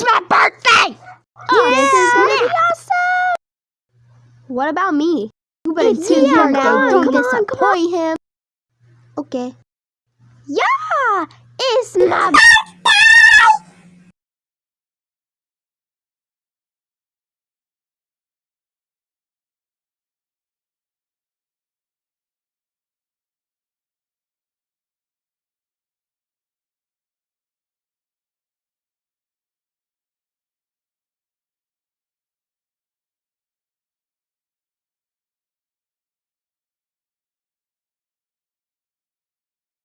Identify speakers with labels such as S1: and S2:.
S1: It's my birthday! Oh, yeah. this is gonna be awesome! What about me? You better
S2: it's
S1: too
S2: young
S1: now. Don't
S2: disappoint on,
S1: him.
S2: Okay.
S1: Yeah! It's my birthday!